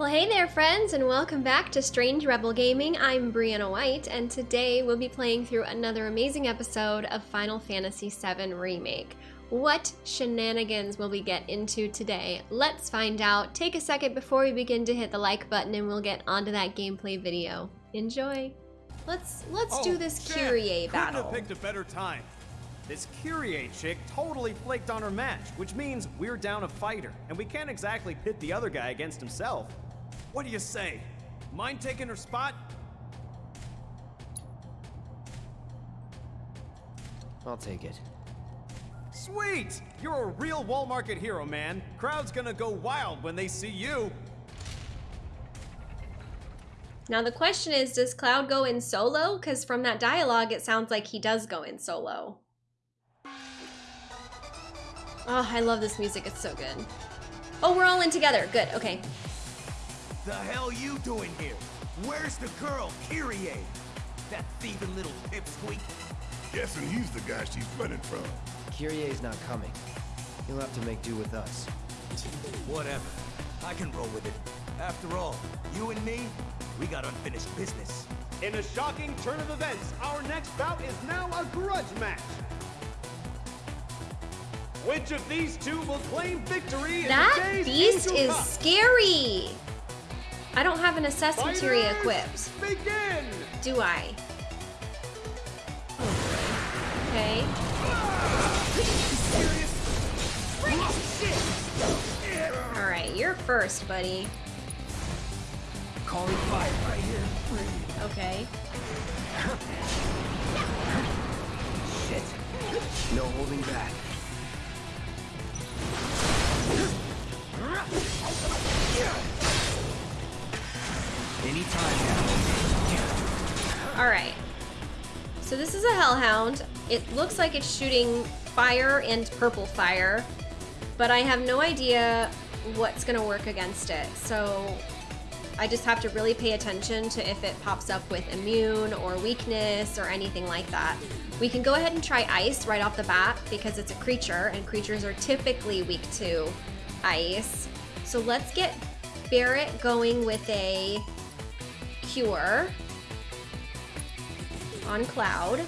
Well, hey there, friends, and welcome back to Strange Rebel Gaming. I'm Brianna White, and today we'll be playing through another amazing episode of Final Fantasy VII Remake. What shenanigans will we get into today? Let's find out. Take a second before we begin to hit the like button, and we'll get onto that gameplay video. Enjoy. Let's let's Oh, do this shit. Kyrie Couldn't battle. have picked a better time. This Kyrie chick totally flaked on her match, which means we're down a fighter, and we can't exactly pit the other guy against himself. What do you say? Mind taking her spot? I'll take it. Sweet! You're a real wall market hero, man. Crowd's gonna go wild when they see you. Now the question is, does Cloud go in solo? Because from that dialogue, it sounds like he does go in solo. Oh, I love this music. It's so good. Oh, we're all in together. Good. Okay. The hell you doing here? Where's the girl, Kyrie? That thieving little pipsqueak? Guessing he's the guy she's running from. Kyrie's not coming. He'll have to make do with us. Whatever. I can roll with it. After all, you and me, we got unfinished business. In a shocking turn of events, our next bout is now a grudge match. Which of these two will claim victory in That the day's beast Angel is Cup? scary. I don't have an assess materia equipped. Begin! Do I? Oh. Okay. All right, you're first, buddy. Calling fire right here. Okay. Shit. No holding back. Anytime now. All right. So this is a Hellhound. It looks like it's shooting fire and purple fire, but I have no idea what's gonna work against it. So I just have to really pay attention to if it pops up with immune or weakness or anything like that. We can go ahead and try ice right off the bat because it's a creature and creatures are typically weak to ice. So let's get Barrett going with a cure on Cloud.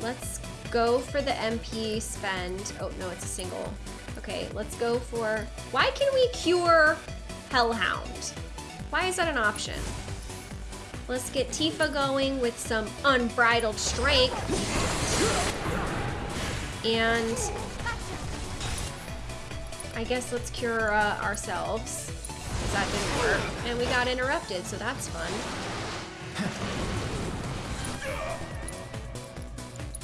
Let's go for the MP spend. Oh, no, it's a single. Okay, let's go for... Why can we cure Hellhound? Why is that an option? Let's get Tifa going with some unbridled strength. And I guess let's cure uh, ourselves. That didn't work. And we got interrupted, so that's fun.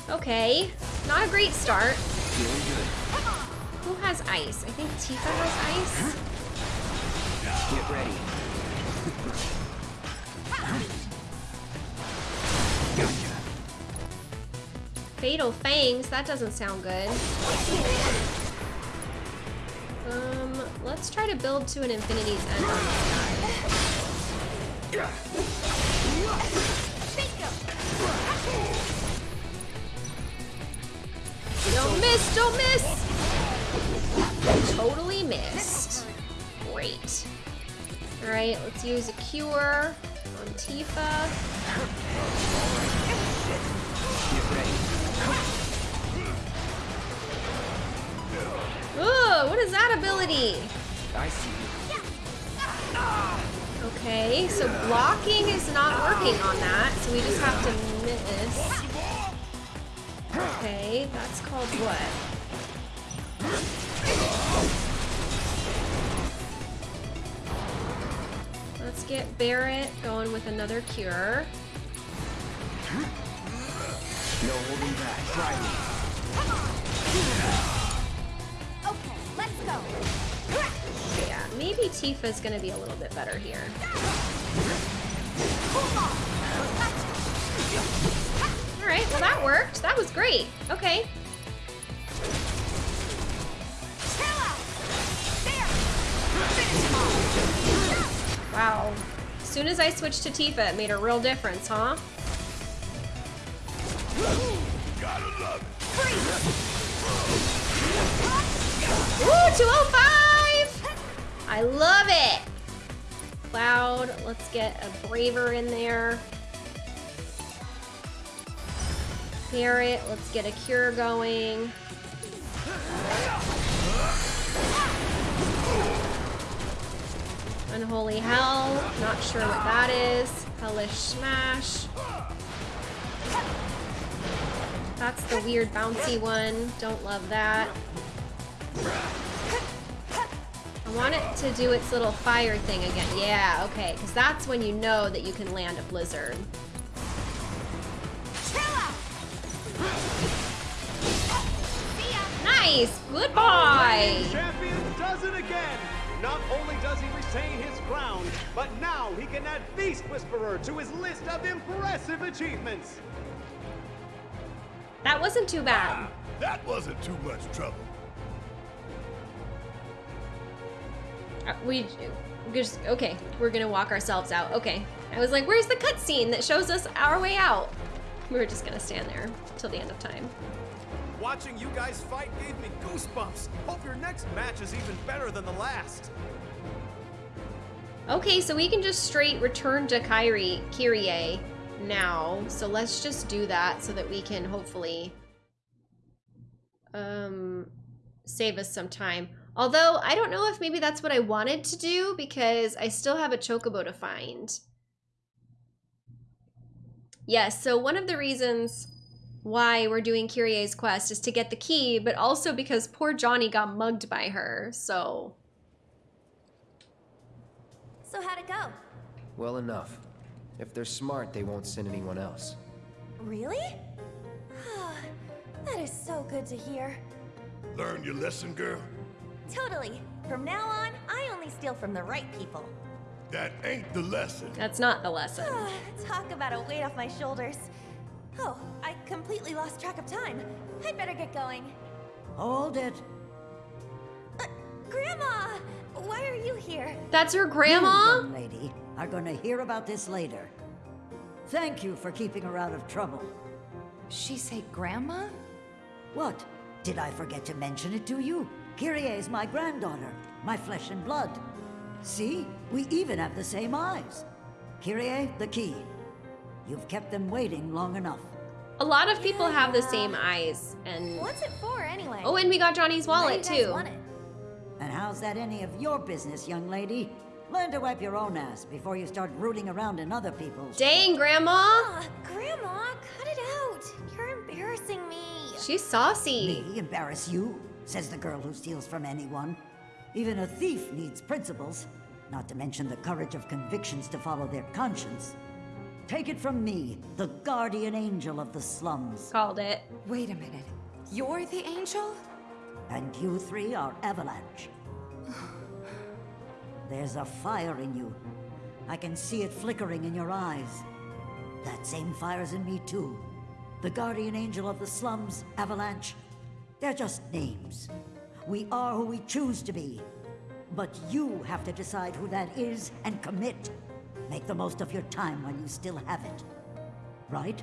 Okay, not a great start. Who has ice? I think Tifa has ice. Get ready. Gotcha. Fatal Fangs, that doesn't sound good. Um, let's try to build to an Infinity's End. Don't miss, don't miss! Totally missed. Great. Alright, let's use a cure on Tifa. Get ready. Ooh, what is that ability? I see. Okay, so blocking is not working on that, so we just have to miss. Okay, that's called what? Let's get Barrett going with another cure. No holding back. Try me. Yeah, maybe Tifa's gonna be a little bit better here. Alright, well that worked. That was great. Okay. Wow. As soon as I switched to Tifa, it made a real difference, huh? Gotta love. Ooh, 205! I love it! Cloud. Let's get a Braver in there. Barrett, let's get a Cure going. Unholy Hell, not sure what that is. Hellish Smash. That's the weird bouncy one. Don't love that. I want it to do its little fire thing again. Yeah, okay, because that's when you know that you can land a blizzard. Nice! Goodbye! Champion does it again! Not only does he retain his crown, but now he can add Beast Whisperer to his list of impressive achievements! That wasn't too bad. Ah, that wasn't too much trouble. We just, okay, we're gonna walk ourselves out. Okay. I was like, where's the cutscene that shows us our way out? We were just gonna stand there till the end of time. Watching you guys fight gave me goosebumps. Hope your next match is even better than the last. Okay, so we can just straight return to Kyrie, Kyrie now. So let's just do that so that we can hopefully um save us some time. Although I don't know if maybe that's what I wanted to do because I still have a chocobo to find. Yes, so one of the reasons why we're doing Kyrie's quest is to get the key, but also because poor Johnny got mugged by her. So So how'd it go? Well enough. If they're smart, they won't send anyone else. Really? that is so good to hear. Learn your lesson, girl? Totally. From now on, I only steal from the right people. That ain't the lesson. that's not the lesson. Talk about a weight off my shoulders. Oh, I completely lost track of time. I'd better get going. Hold it. Uh, Grandma! Why are you here? That's her You, grandma? young lady, are going to hear about this later. Thank you for keeping her out of trouble. She say grandma? What? Did I forget to mention it to you? Kyrie is my granddaughter, my flesh and blood. See? We even have the same eyes. Kyrie, the key. You've kept them waiting long enough. A lot of people have the same eyes, and What's it for, anyway? oh, and we got Johnny's Why do wallet you guys too. want it? And how's that any of your business, young lady? Learn to wipe your own ass before you start rooting around in other people's. Dang, Grandma, Ah, Grandma, cut it out. You're embarrassing me. she's saucy. Me embarrass you? Says the girl who steals from anyone. Even a thief needs principles, not to mention the courage of convictions to follow their conscience. Take it from me, the guardian angel of the slums. Called it. Wait a minute. You're the angel? And you three are Avalanche. There's a fire in you. I can see it flickering in your eyes. That same fire's in me too. The guardian angel of the slums, Avalanche. They're just names. We are who we choose to be. But you have to decide who that is and commit. Make the most of your time while you still have it. Right?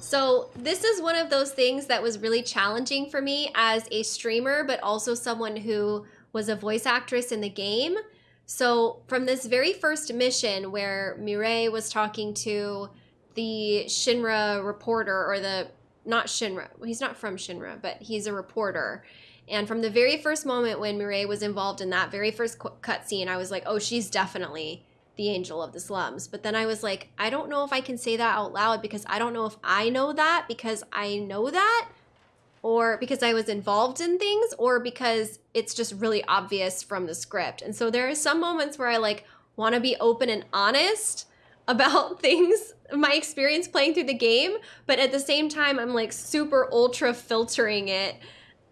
So this is one of those things that was really challenging for me as a streamer, but also someone who was a voice actress in the game. So from this very first mission where Mireille was talking to the Shinra reporter or the not Shinra, he's not from Shinra, but he's a reporter. And from the very first moment when Mireille was involved in that very first cu- cutscene, I was like, oh, she's definitely the angel of the slums. But then I was like, I don't know if I can say that out loud because I don't know if I know that because I know that or because I was involved in things or because it's just really obvious from the script. And so there are some moments where I like want to be open and honest about things, my experience playing through the game, but at the same time I'm like super ultra filtering it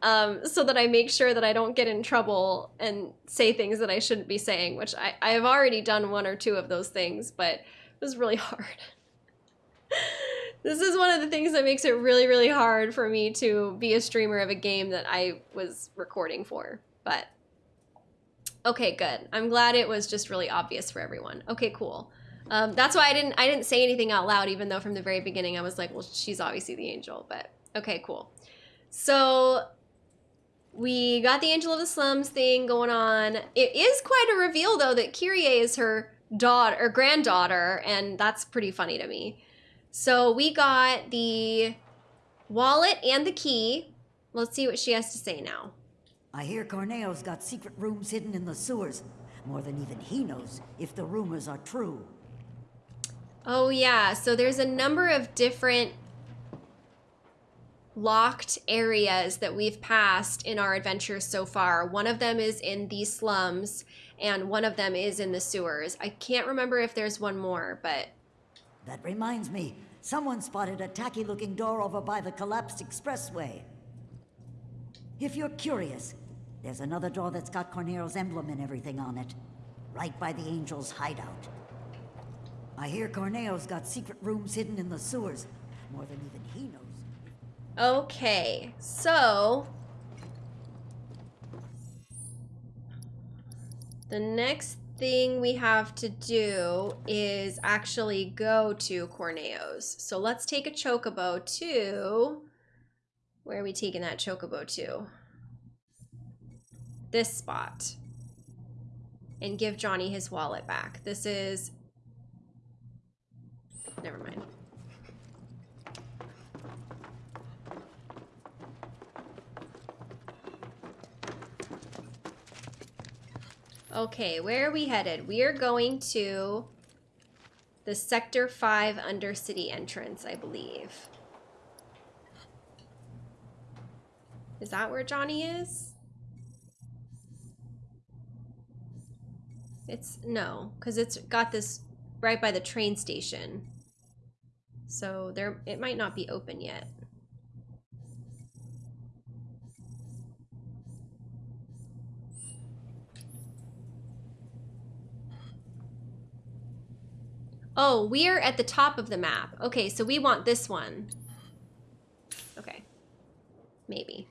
um, so that I make sure that I don't get in trouble and say things that I shouldn't be saying, which I, I have already done one or two of those things, but it was really hard. This is one of the things that makes it really, really hard for me to be a streamer of a game that I was recording for. But okay, good. I'm glad it was just really obvious for everyone. Okay, cool. Um, that's why I didn't I didn't say anything out loud, even though from the very beginning I was like, well, she's obviously the angel. But okay, cool. So we got the Angel of the Slums thing going on. It is quite a reveal though that Kyrie is her daughter or granddaughter, and that's pretty funny to me. So we got the wallet and the key. Let's see what she has to say now. I hear Corneo's got secret rooms hidden in the sewers. More than even he knows, if the rumors are true. Oh yeah, so there's a number of different locked areas that we've passed in our adventures so far. One of them is in the slums, and one of them is in the sewers. I can't remember if there's one more, but That reminds me, someone spotted a tacky looking door over by the collapsed expressway. If you're curious, there's another door that's got Corneo's emblem and everything on it. Right by the Angel's hideout. I hear Corneo's got secret rooms hidden in the sewers. More than even he knows. Okay, so the next thing we have to do is actually go to Corneo's. So let's take a chocobo to where are we taking that chocobo to? This spot. And give Johnny his wallet back. This is never mind. Okay, where are we headed? We are going to the Sector 5 Undercity entrance, I believe. Is that where Johnny is? It's no, because it's got this right by the train station. So there it might not be open yet. Oh, we're at the top of the map. Okay, so we want this one. Okay. Maybe.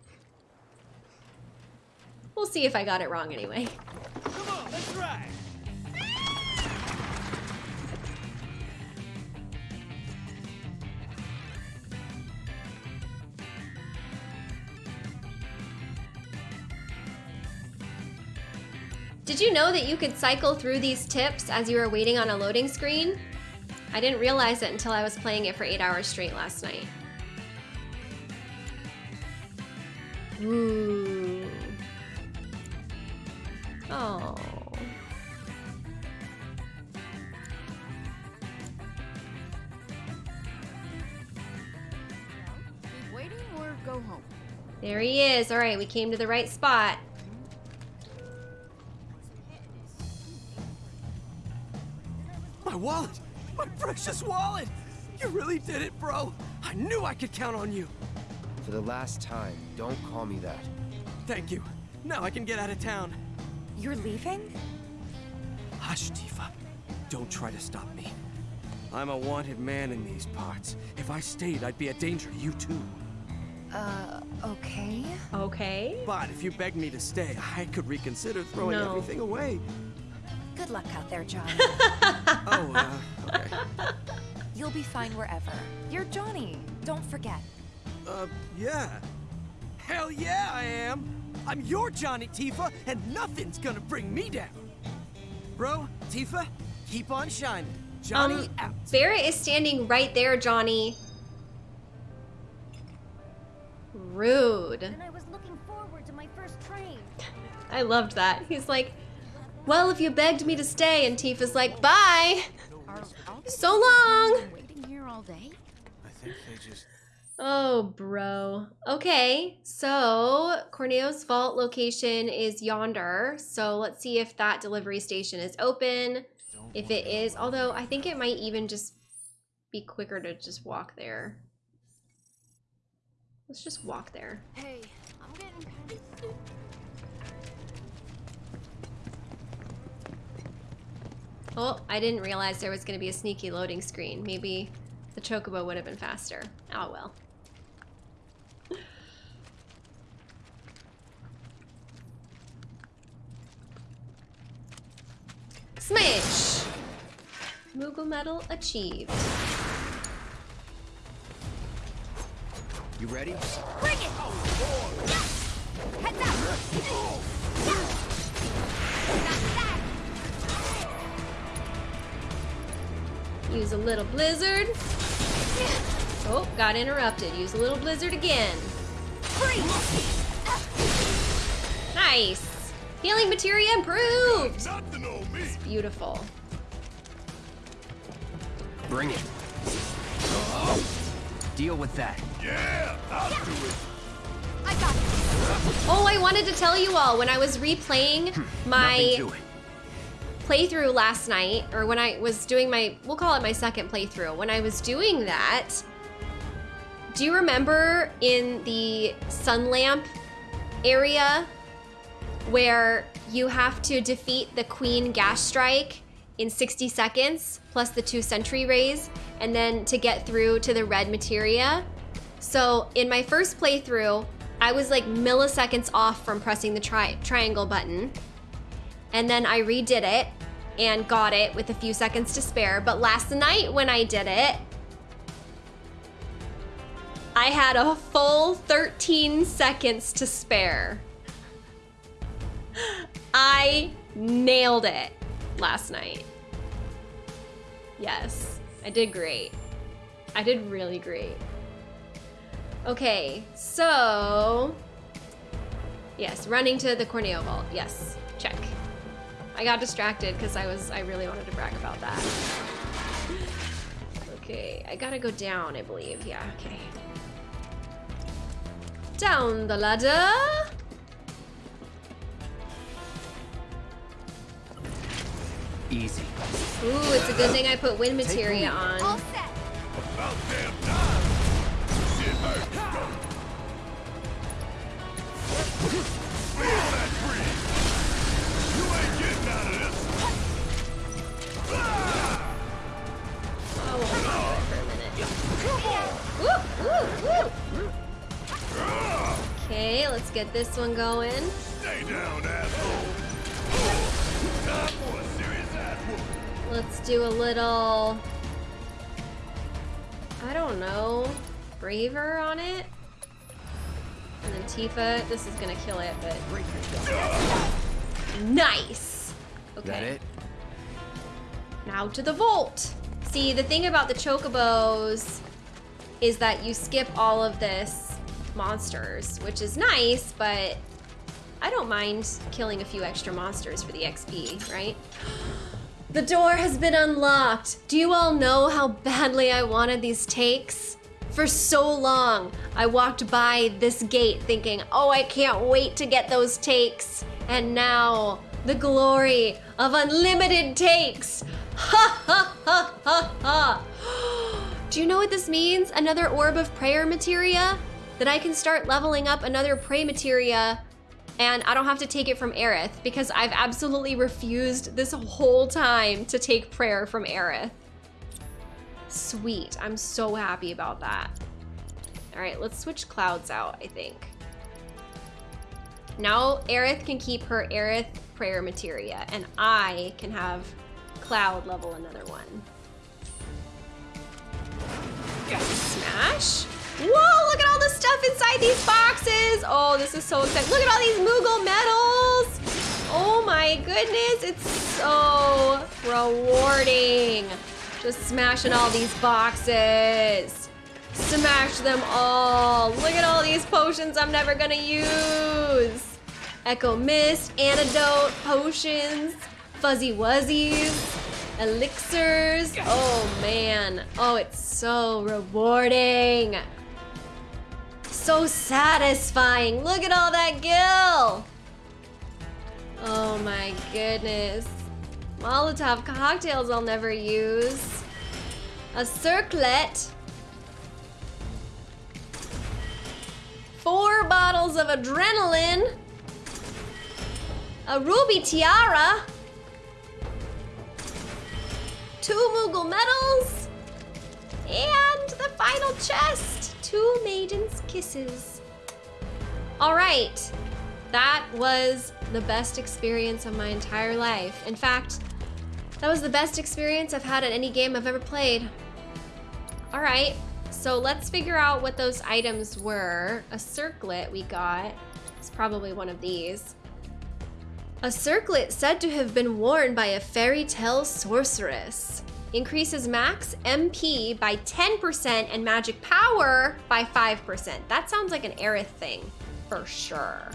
We'll see if I got it wrong anyway. Come on, let's ride. Did you know that you could cycle through these tips as you were waiting on a loading screen? I didn't realize it until I was playing it for eight hours straight last night. Ooh. Oh. Keep waiting or go home. There he is. All right, we came to the right spot. My wallet! My precious wallet! You really did it, bro! I knew I could count on you! For the last time, don't call me that. Thank you. Now I can get out of town. You're leaving? Hush, Tifa. Don't try to stop me. I'm a wanted man in these parts. If I stayed, I'd be a danger to you too. Uh, okay. Okay. But if you begged me to stay, I could reconsider throwing No. everything away. Good luck out there, John. Oh, uh, okay. You'll be fine wherever. You're Johnny. Don't forget. Uh, yeah. Hell yeah, I am! I'm your Johnny Tifa, and nothing's gonna bring me down! Bro, Tifa, keep on shining. Johnny Um, out. Barrett is standing right there, Johnny. Rude. And I was looking forward to my first train. I loved that. He's like, well, if you begged me to stay, and Tifa's like, bye. So long. Waiting here all day? I think they just. Oh, bro. Okay, so Corneo's vault location is yonder. So let's see if that delivery station is open. If it is, although I think it might even just be quicker to just walk there. Let's just walk there. Hey, I'm getting Oh, I didn't realize there was going to be a sneaky loading screen. Maybe the chocobo would have been faster. Oh well. Smash! Moogle medal achieved. You ready? Bring it! Oh, Heads up! Not Use a little blizzard. Oh, got interrupted. Use a little blizzard again. Nice. Healing materia improved. On. Beautiful. Bring it. Deal with that. Yeah, I'll do it. I got it! Oh, I wanted to tell you all when I was replaying hmm. my to it. Playthrough last night, or when I was doing my, we'll call it my second playthrough. When I was doing that, do you remember in the sun lamp area where you have to defeat the Queen Gas Strike in 60 seconds plus the two Sentry Rays, and then to get through to the red materia? So in my first playthrough, I was like milliseconds off from pressing the tri- triangle button. And then I redid it and got it with a few seconds to spare. But last night when I did it, I had a full 13 seconds to spare. I nailed it last night. Yes, I did great. I did really great. Okay, so yes, running to the Corneo Vault. Yes, check. I got distracted because I was I really wanted to brag about that. Okay, I gotta go down, I believe. Yeah, okay. Down the ladder. Easy. Ooh, it's a good thing I put wind materia on. All on. set! About damn time. Shit Okay, let's get this one going. Stay down, asshole. Time for a serious ass whooping. Let's do a little, I don't know, braver on it. And then Tifa, this is gonna kill it, but nice. Okay. That it? Now to the vault. See, the thing about the chocobos is that you skip all of this monsters, which is nice, but I don't mind killing a few extra monsters for the XP, right? The door has been unlocked. Do you all know how badly I wanted these takes? For so long, I walked by this gate thinking, oh, I can't wait to get those takes. And now, the glory of unlimited takes. Ha ha ha ha ha. Do you know what this means? Another orb of prayer materia? That I can start leveling up another pray materia and I don't have to take it from Aerith because I've absolutely refused this whole time to take prayer from Aerith. Sweet, I'm so happy about that. All right, let's switch clouds out, I think. Now Aerith can keep her Aerith prayer materia and I can have Cloud level another one. Smash. Whoa, look at all the stuff inside these boxes. Oh, this is so exciting. Look at all these Moogle medals. Oh my goodness, it's so rewarding. Just smashing all these boxes. Smash them all. Look at all these potions I'm never gonna use. Echo Mist, Antidote, Potions, Fuzzy Wuzzies, Elixirs. Oh man. Oh, it's so rewarding. So satisfying. Look at all that gil. Oh my goodness. Molotov cocktails I'll never use. A circlet. Four bottles of adrenaline. A ruby tiara. Two Moogle medals. And the final chest. Two maiden's kisses. All right. That was the best experience of my entire life. In fact, That was the best experience I've had at any game I've ever played. All right, so let's figure out what those items were. A circlet we got. It's probably one of these. A circlet said to have been worn by a fairy tale sorceress. Increases max MP by 10% and magic power by 5%. That sounds like an Aerith thing, for sure.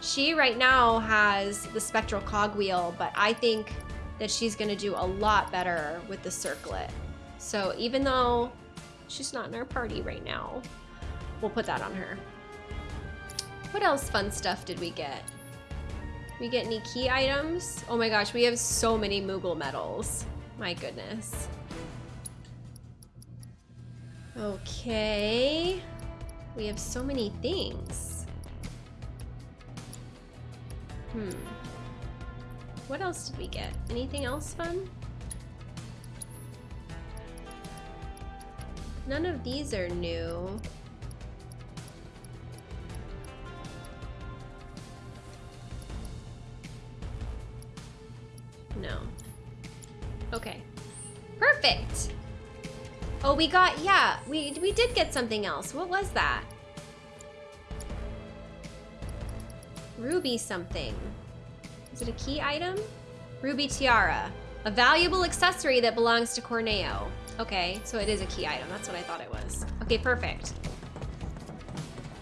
She right now has the spectral cogwheel, but I think that she's gonna do a lot better with the circlet. So even though she's not in our party right now, we'll put that on her. What else fun stuff did we get? We get any key items? Oh my gosh, we have so many Moogle medals. My goodness. Okay. We have so many things. Hmm. What else did we get? Anything else fun? None of these are new. No. Okay. Perfect! Oh, we got, yeah, we, we did get something else. What was that? Ruby something. Is it a key item? Ruby tiara. A valuable accessory that belongs to Corneo. Okay, so it is a key item. That's what I thought it was. Okay, perfect.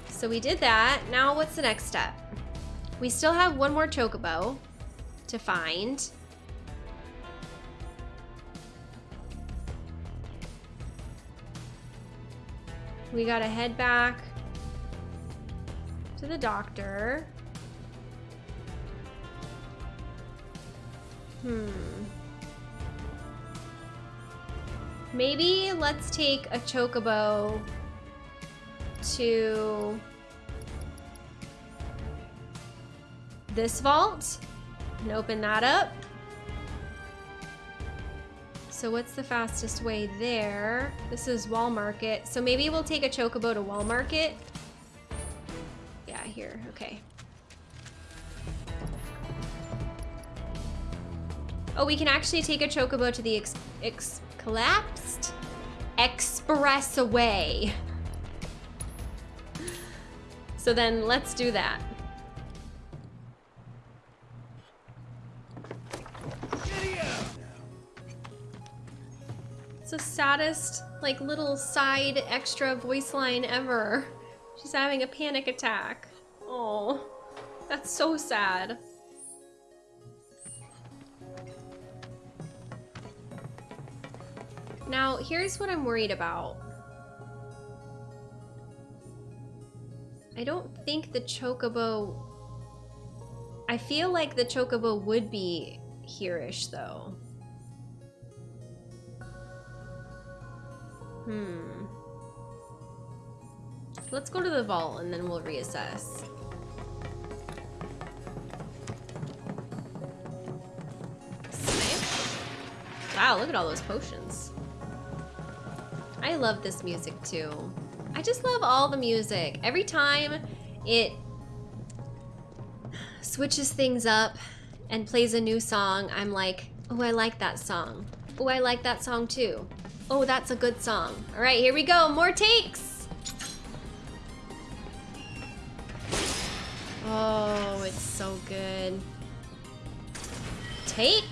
So we did that. Now what's the next step? We still have one more chocobo to find. We gotta head back to the doctor. Hmm. Maybe let's take a chocobo to this vault and open that up. So what's the fastest way there? This is Wall Market. So maybe we'll take a chocobo to Wall Market. Yeah, here, okay. Oh, we can actually take a chocobo to the ex, ex collapsed expressway. So then let's do that. Saddest, like, little side extra voice line ever. She's having a panic attack. Oh, that's so sad. Now, here's what I'm worried about. I don't think the chocobo... I feel like the chocobo would be here-ish, though. Hmm. Let's go to the vault and then we'll reassess. Wow, look at all those potions. I love this music too. I just love all the music. Every time it switches things up and plays a new song, I'm like, oh, I like that song. Oh, I like that song too. Oh, that's a good song. All right, here we go. More takes. Oh, it's so good. Take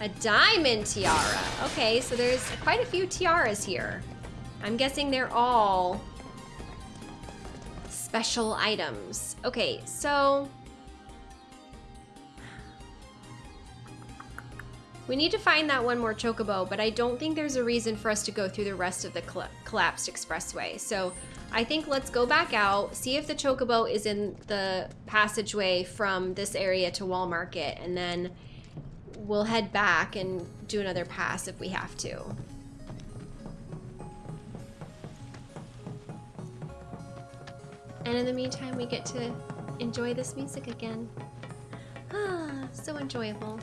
a diamond tiara. Okay, so there's quite a few tiaras here. I'm guessing they're all special items. Okay, so we need to find that one more chocobo, but I don't think there's a reason for us to go through the rest of the collapsed expressway. So I think let's go back out, see if the chocobo is in the passageway from this area to Wall Market, and then we'll head back and do another pass if we have to. And in the meantime, we get to enjoy this music again. Ah, so enjoyable.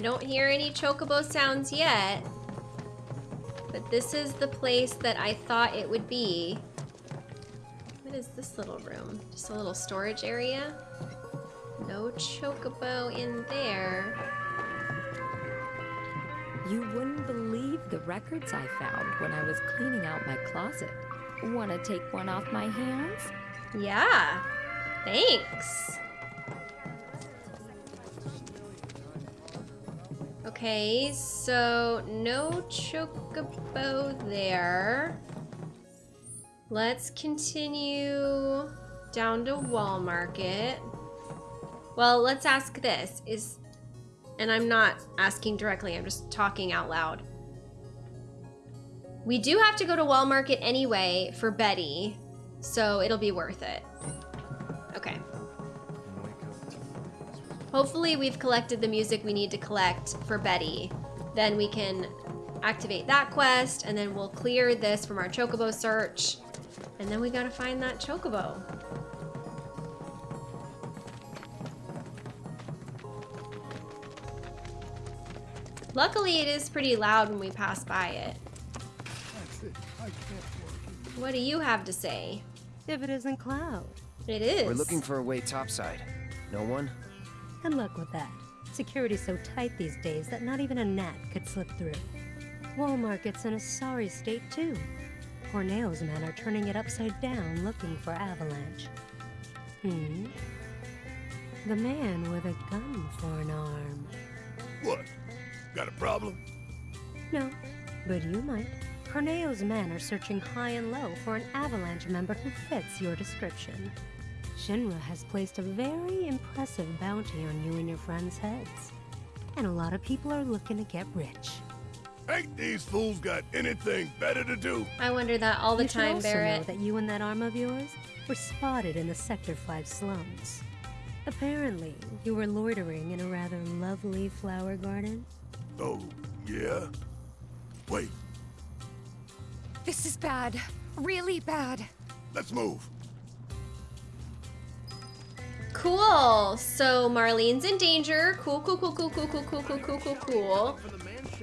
I don't hear any chocobo sounds yet. But this is the place that I thought it would be. What is this little room? Just a little storage area? No chocobo in there. You wouldn't believe the records I found when I was cleaning out my closet. Want to take one off my hands? Yeah. Thanks. Okay, so no chocobo there. Let's continue down to Wall Market. Well, let's ask this. Is and I'm not asking directly, I'm just talking out loud. We do have to go to Wall Market anyway for Betty, so it'll be worth it. Okay. Hopefully we've collected the music we need to collect for Betty. Then we can activate that quest, and then we'll clear this from our Chocobo search. And then we gotta find that Chocobo. Luckily, it is pretty loud when we pass by it. What do you have to say? If it isn't Cloud. It is. We're looking for a way topside. No one? Good luck with that. Security's so tight these days that not even a gnat could slip through. Wall Market's in a sorry state, too. Corneo's men are turning it upside down looking for Avalanche. Hmm? The man with a gun for an arm. What? Got a problem? No, but you might. Corneo's men are searching high and low for an Avalanche member who fits your description. Shinra has placed a very impressive bounty on you and your friends' heads. And a lot of people are looking to get rich. Ain't these fools got anything better to do? I wonder that all the you should time, also Barrett. know that you and that arm of yours were spotted in the Sector 5 slums. Apparently, you were loitering in a rather lovely flower garden. Oh, yeah? Wait, This is bad. Really bad. let's move. Cool. So Marlene's in danger. Cool, cool, cool, cool, cool, cool, cool, cool, cool, cool, cool.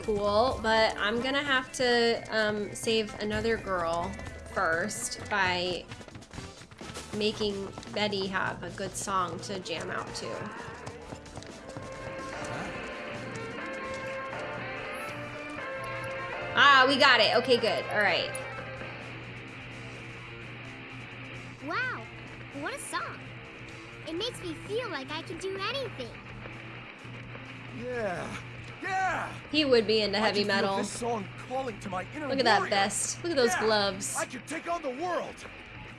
Cool. But I'm gonna have to um, save another girl first by making Betty have a good song to jam out to. Ah, we got it. Okay, good. All right. Wow, what a song. It makes me feel like I can do anything. Yeah, yeah. He would be into heavy can metal. This song calling to my inner Look at that vest. Look at those Yeah, gloves. I can take on the world.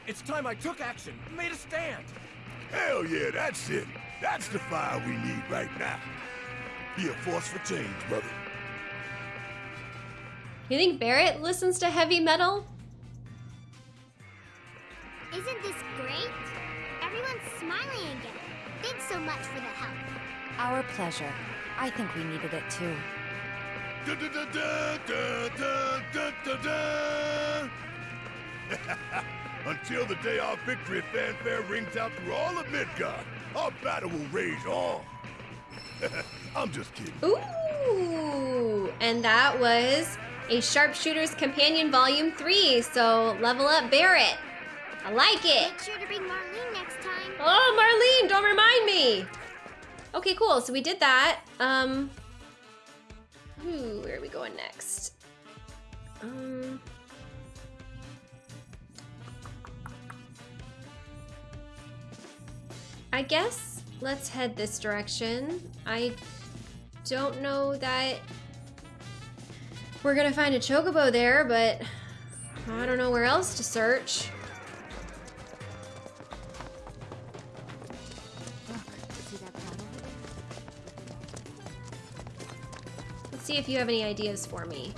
It's time I took action, made a stand. Hell yeah, that's it. That's the fire we need right now. Be a force for change, brother. You think Barrett listens to heavy metal? Isn't this great? smiling again. Thanks so much for the help. Our pleasure. I think we needed it too. Until the day our victory fanfare rings out through all of Midgard, our battle will rage on. I'm just kidding. Ooh, and that was a Sharpshooter's Companion Volume 3, so level up Barrett. I like it. Make sure to bring Marlene next Oh, Marlene, don't remind me. Okay, cool. So we did that. Um, ooh, where are we going next? Um, I guess let's head this direction. I don't know that we're gonna find a chocobo there, but I don't know where else to search. See if you have any ideas for me.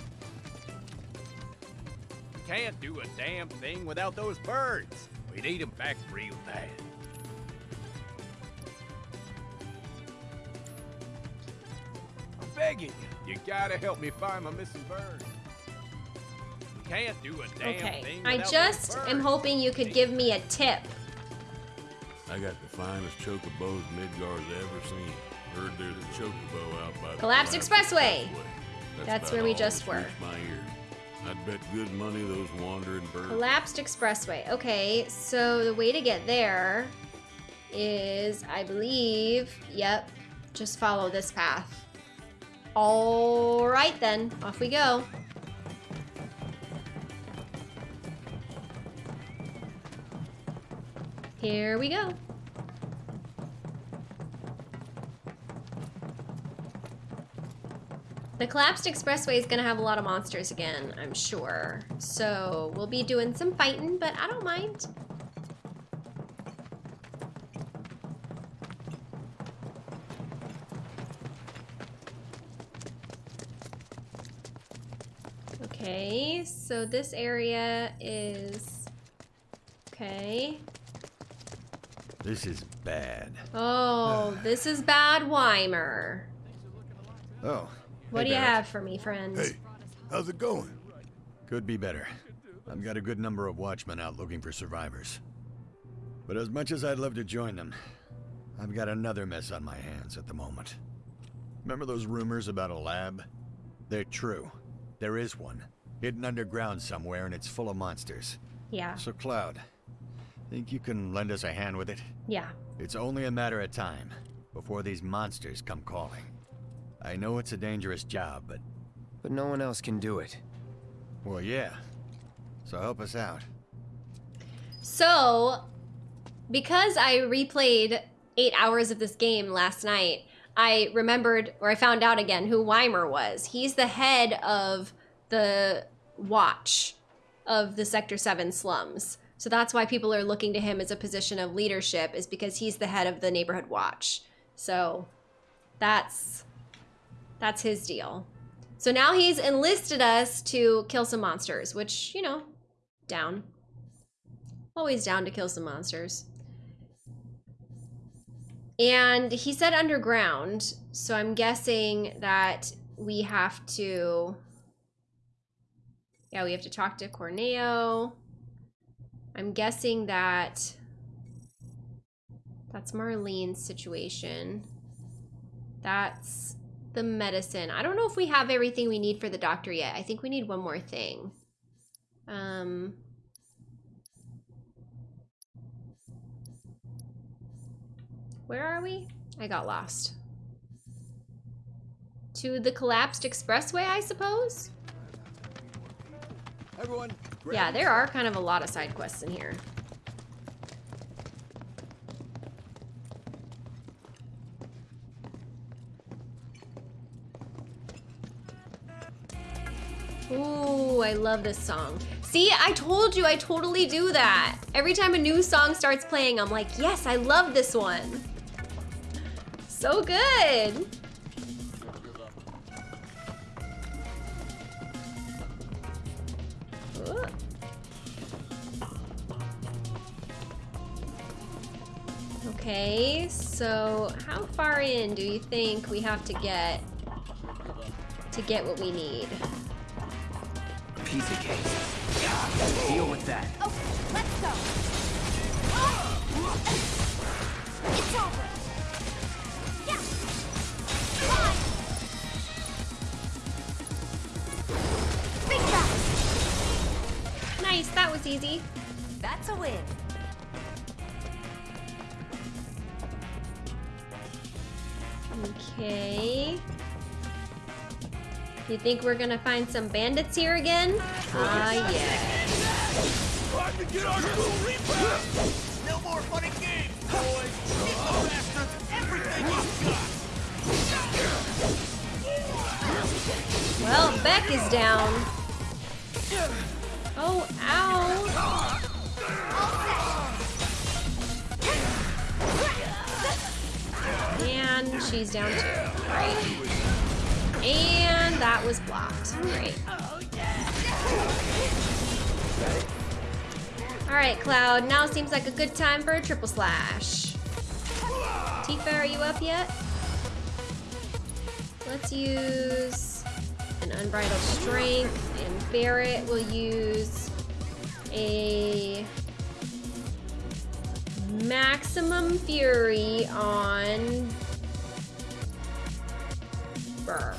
Can't do a damn thing without those birds. We need them back real bad. I'm begging you. You gotta help me find my missing bird. Can't do a damn thing. Okay, thing I just those am hoping you could give me a tip. I got the finest chocobos Midgard's ever seen. Heard there's a chocobo out by the Collapsed Expressway. That's, That's where we just were. I'd bet good money those wandering birds. Collapsed Expressway. Okay, so the way to get there is, I believe, yep, just follow this path. All right then, off we go. Here we go. The collapsed expressway is gonna have a lot of monsters again, I'm sure. So we'll be doing some fighting, but I don't mind. Okay, so this area is okay. This is bad. Oh, this is bad Wymer. Oh. What hey, do you Barrett. have for me, friend? Hey, how's it going? Could be better. I've got a good number of watchmen out looking for survivors. But as much as I'd love to join them, I've got another mess on my hands at the moment. Remember those rumors about a lab? They're true. There is one. Hidden underground somewhere and it's full of monsters. Yeah. So Cloud, think you can lend us a hand with it? Yeah. It's only a matter of time before these monsters come calling. I know it's a dangerous job, but... But no one else can do it. Well, yeah. So help us out. So, because I replayed eight hours of this game last night, I remembered, or I found out again, who Wymer was. He's the head of the watch of the Sector 7 slums. So that's why people are looking to him as a position of leadership, is because he's the head of the neighborhood watch. So that's that's his deal. So now he's enlisted us to kill some monsters, which, you know, down. Always down to kill some monsters. And he said underground, so I'm guessing that we have to. Yeah, we have to talk to Corneo. I'm guessing that that's Marlene's situation. That's the medicine. I don't know if we have everything we need for the doctor yet. I think we need one more thing. Um, where are we? I got lost. To the collapsed expressway, I suppose? Everyone, Yeah, there are kind of a lot of side quests in here. Ooh, I love this song. See, I told you I totally do that. Every time a new song starts playing, I'm like, yes, I love this one. So good. Okay, so how far in do you think we have to get to get what we need? Piece of cake. Deal with that. Okay, let's go. It's over. Yeah. Fine. Big back. Nice, that was easy. That's a win. Okay. You think we're gonna find some bandits here again? Ah, yeah. Time to get our little rebound! No more fun and games, boys! Give the bastards everything you've got! Well, Beck is down. Oh, ow. And she's down too. Great. And that was blocked. Great. Alright, Cloud. Now seems like a good time for a triple slash. Tifa, are you up yet? Let's use an unbridled strength, and Barrett will use a maximum fury on Berk.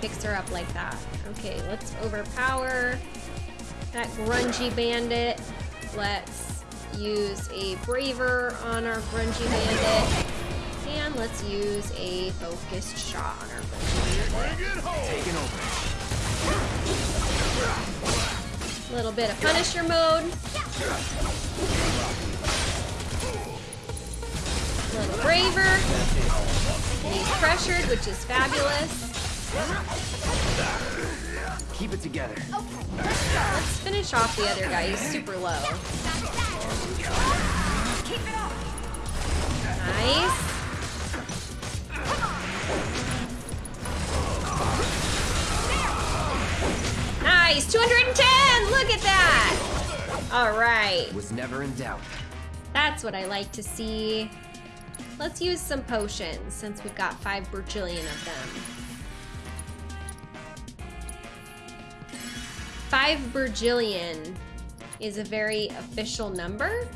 Picks her up like that. Okay, let's overpower that grungy bandit. Let's use a braver on our grungy bandit. And let's use a focused shot on our grungy bandit. Little bit of Punisher mode. Little braver. He's pressured, which is fabulous. Keep it together. Let's finish off the other guy. He's super low. Keep it up. Nice. Nice. 210. Look at that. All right. Was never in doubt. That's what I like to see. Let's use some potions since we've got five bajillion of them. Five bajillion is a very official number.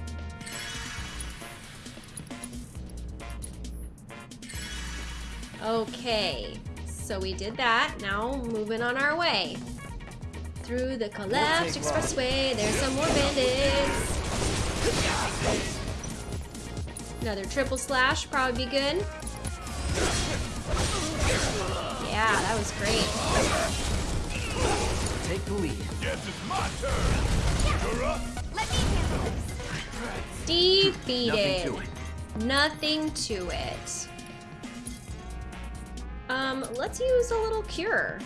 Okay, so we did that. Now moving on our way. Through the collapsed take long. expressway, there's some more bandits. Another triple slash, probably be good. Yeah, that was great. Take the lead. Guess it's my turn. You're. Let me handle this. Defeated. Nothing to it. Nothing to it. Um, let's use a little cure.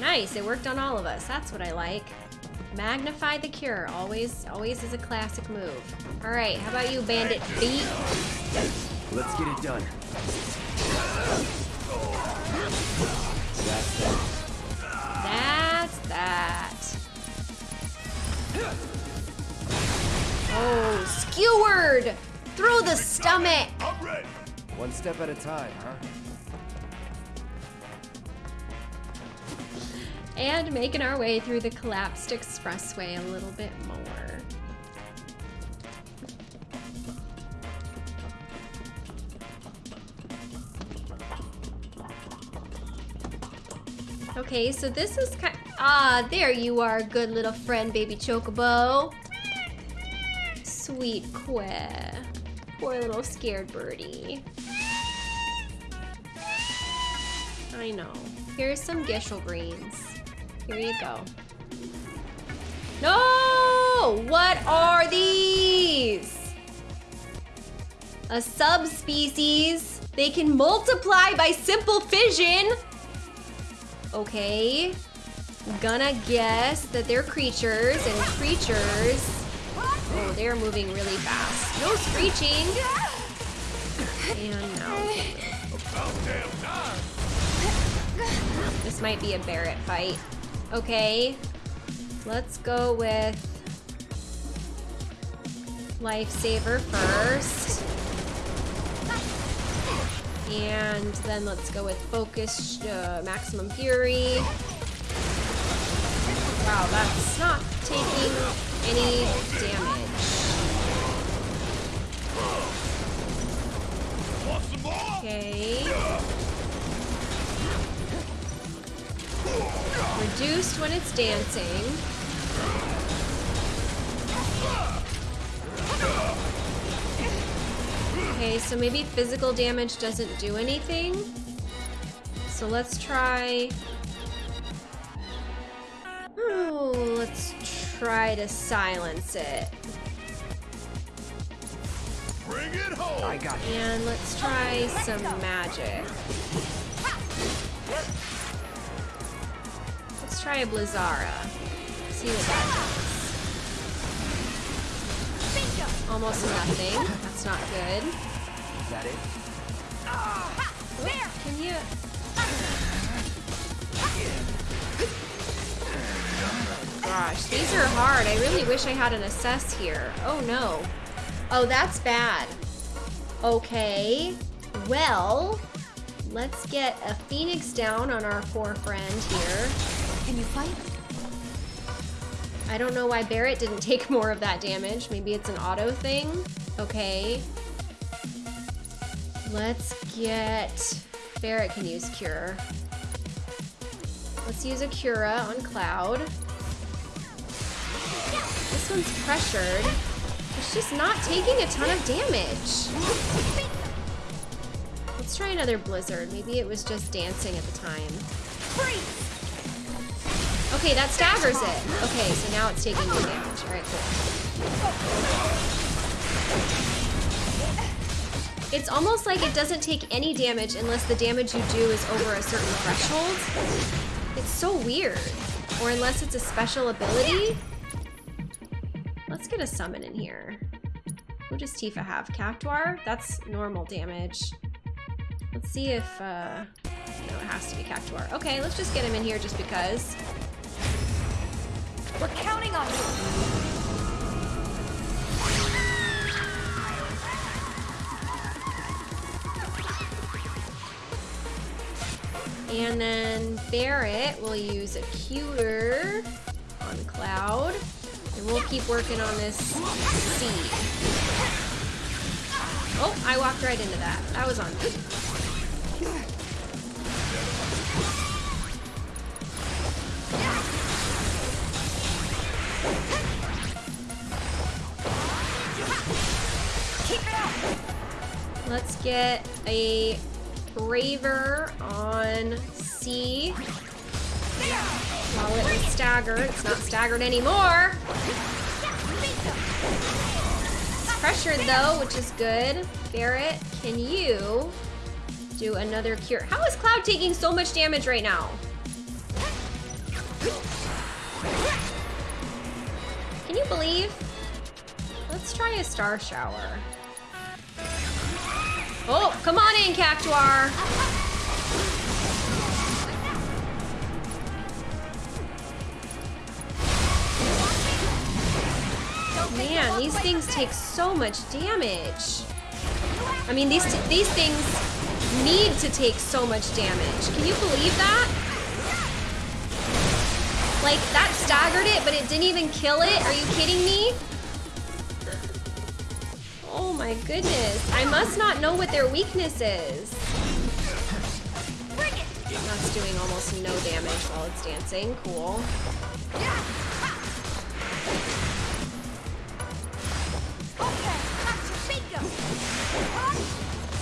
Nice, it worked on all of us. That's what I like. Magnify the cure. Always, always is a classic move. All right, how about you, Bandit Beat? Let's get it done. That's that. That. Oh, skewered through the stomach. One step at a time, huh? And making our way through the collapsed expressway a little bit more. Okay, so this is kind Ah, there you are, good little friend, baby Chocobo. Sweet Que. Poor little scared birdie. I know. Here's some Gysahl greens. Here you go. No! What are these? A subspecies. They can multiply by simple fission. Okay. Gonna guess that they're creatures and creatures. Oh, they're moving really fast. No screeching. And no. About damn time. This might be a Barrett fight. Okay. Let's go with Lifesaver first. And then let's go with Focused uh, Maximum Fury. Wow, that's not taking any damage. Okay. Reduced when it's dancing. Okay, so maybe physical damage doesn't do anything. So let's try... try to silence it. Bring it home. I got you. And let's try some magic. Let's try a Blizzara. See what that does. Almost nothing. That's not good. Is that it? Oh, can you? Gosh, these are hard. I really wish I had an assess here. Oh no. Oh, that's bad. Okay. Well, let's get a phoenix down on our poor friend here. Can you fight? I don't know why Barret didn't take more of that damage. Maybe it's an auto thing. Okay. Let's get... Barret can use Cure. Let's use a Cura on Cloud. This one's pressured. It's just not taking a ton of damage. Let's try another Blizzard. Maybe it was just dancing at the time. Okay, that staggers it. Okay, so now it's taking damage. Alright, cool. It's almost like it doesn't take any damage unless the damage you do is over a certain threshold. It's so weird. Or unless it's a special ability. Let's get a summon in here. Who does Tifa have? Cactuar? That's normal damage. Let's see if, uh... No, it has to be Cactuar. Okay, let's just get him in here just because. We're counting on you! And then Barret will use a Cure on Cloud. And we'll keep working on this seed. Oh, I walked right into that. That was on me. Let's get a Braver on C. It's not staggered anymore. It's pressured though, which is good. Barret, can you do another cure? How is Cloud taking so much damage right now? Can you believe? Let's try a star shower. Oh, come on in, Cactuar. These things take so much damage. I mean, these these things need to take so much damage. Can you believe that? Like, that staggered it, but it didn't even kill it? Are you kidding me? Oh my goodness. I must not know what their weakness is. That's doing almost no damage while it's dancing. Cool.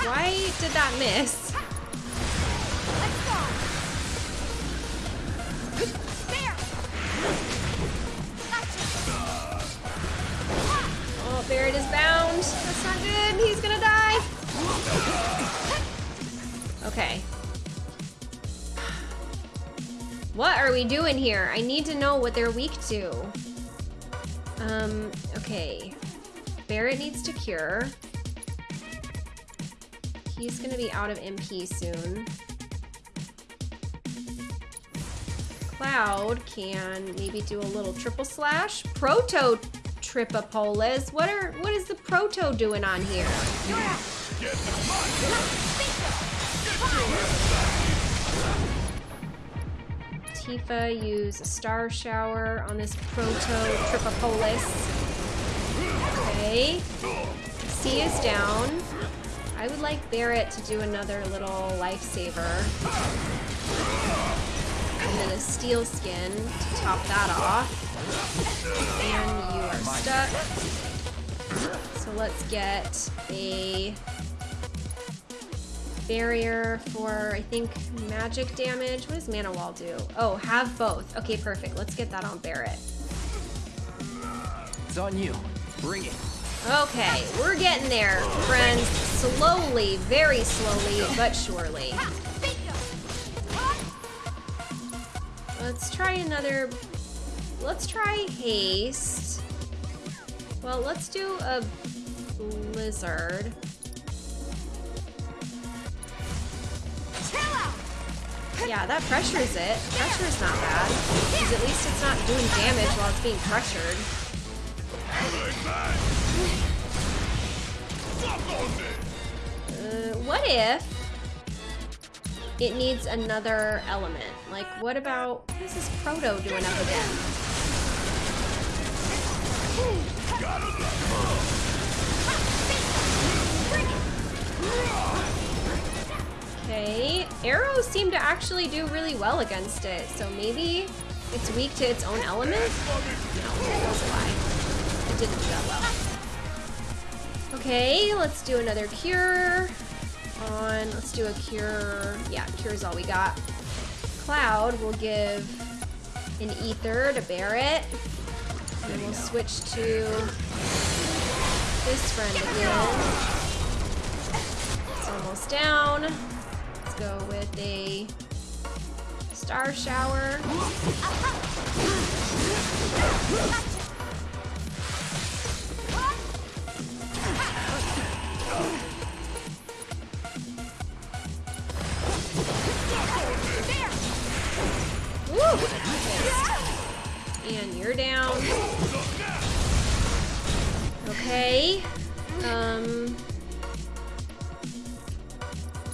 Why did that miss? Oh, Barret is bound. That's not good. He's gonna die. Okay. What are we doing here? I need to know what they're weak to. Um, okay. Barret needs to cure. He's gonna be out of MP soon. Cloud can maybe do a little triple slash. Proto Tripopolis. What are what is the proto doing on here? Tifa use a star shower on this proto Tripopolis. Okay. C is down. I would like Barret to do another little lifesaver. And then a steel skin to top that off. And you are stuck. So let's get a barrier for, I think, magic damage. What does Mana Wall do? Oh, have both. Okay, perfect. Let's get that on Barret. It's on you. Bring it. Okay, we're getting there, friends. Slowly, very slowly, but surely. Let's try another Let's try haste. Well, let's do a blizzard. Yeah, that pressures it. Pressure's not bad. Because at least it's not doing damage while it's being pressured. Uh, what if it needs another element? Like, what about... What is this Proto doing up again? Okay, arrows seem to actually do really well against it, so maybe it's weak to its own element? No, that was a lie. It didn't do that well. Okay, let's do another cure. On, let's do a cure. Yeah, cure is all we got. Cloud will give an ether to Barret. And we'll switch to this friend again. It's almost down. Let's go with a star shower.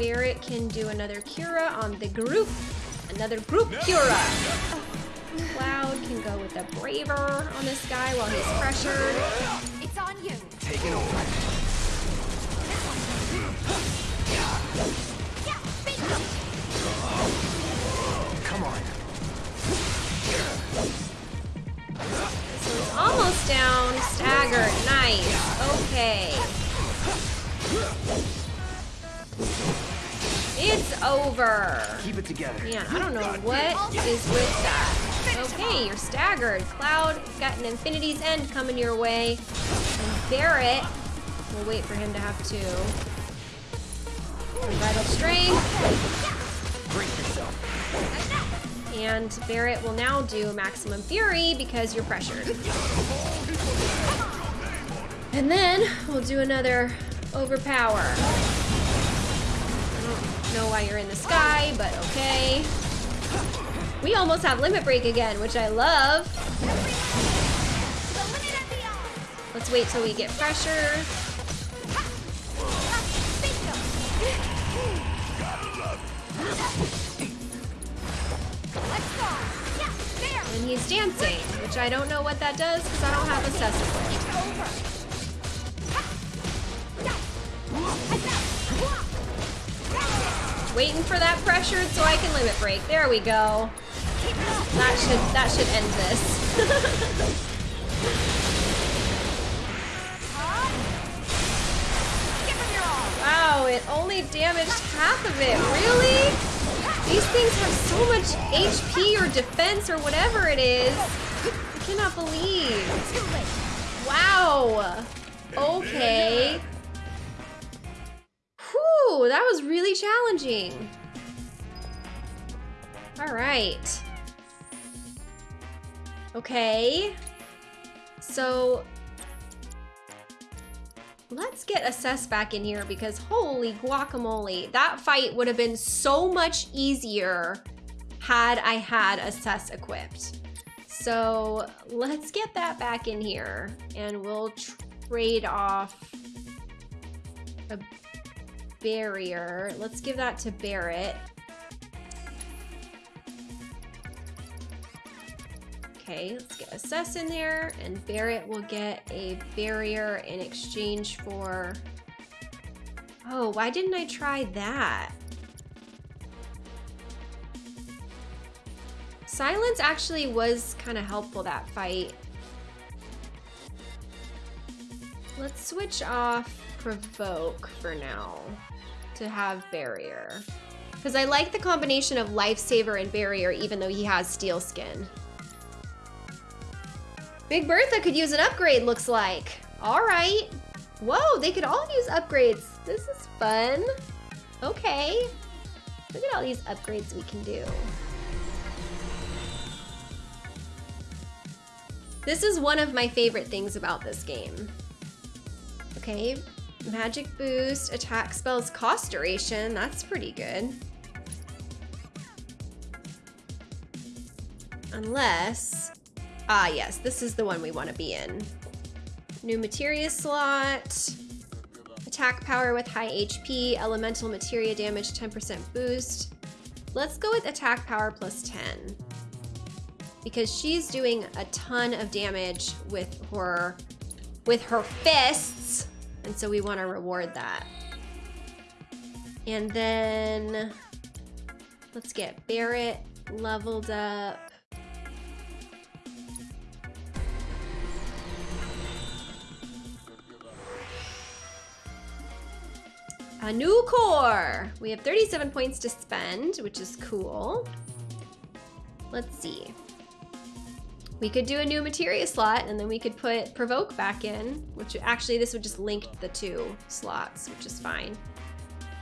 Barret can do another Cura on the group. Another group Cura. Oh, Cloud can go with a Braver on this guy while he's pressured. It's on you. Taking over. Come on. So it's almost down. Staggered. Nice. Okay. It's over. Keep it together. Man, I don't know what is with that. Okay, you're staggered. Cloud got an Infinity's End coming your way. And Barret, we'll wait for him to have two. Unbridled Strength. Brace yourself. And Barret will now do Maximum Fury because you're pressured. And then we'll do another Overpower. Know why you're in the sky, but okay. We almost have Limit Break again, which I love. Let's wait till we get pressure. And he's dancing, which I don't know what that does because I don't have a Cesspool. Waiting for that pressure so I can limit break. There we go. That should that should end this. wow, it only damaged half of it. Really? These things have so much HP or defense or whatever it is. I cannot believe. Wow. Okay. Whew, that was really challenging. All right. Okay. So let's get Assess back in here because holy guacamole, that fight would have been so much easier had I had Assess equipped. So let's get that back in here and we'll trade off a barrier. Let's give that to Barret. Okay, let's get Assess in there, and Barret will get a barrier in exchange for... Oh, why didn't I try that? Silence actually was kind of helpful that fight. Let's switch off Provoke for now to have Barrier. Because I like the combination of Lifesaver and Barrier even though he has Steel Skin. Big Bertha could use an upgrade, looks like. All right. Whoa, they could all use upgrades. This is fun. Okay. Look at all these upgrades we can do. This is one of my favorite things about this game. Okay, magic boost, attack spells cost duration. That's pretty good. Unless, ah yes, this is the one we want to be in. New materia slot, attack power with high HP, elemental materia damage 10% boost. Let's go with attack power plus 10. Because she's doing a ton of damage with her, with her fists. And so we want to reward that. And then let's get Barrett leveled up. A new core! We have 37 points to spend, which is cool. Let's see. We could do a new materia slot and then we could put provoke back in, which actually this would just link the two slots, which is fine.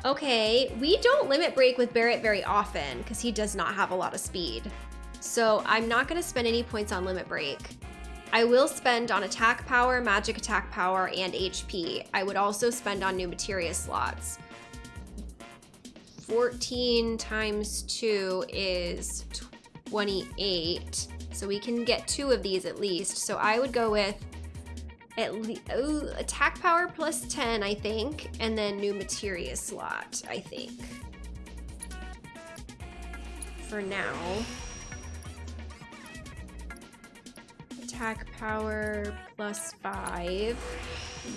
Okay, we don't limit break with Barrett very often because he does not have a lot of speed. So I'm not gonna spend any points on limit break. I will spend on attack power, magic attack power, and HP. I would also spend on new materia slots. 14 times 2 is 28. So we can get two of these at least. So I would go with at least attack power plus 10, I think, and then new materia slot, I think. For now. attack power plus five.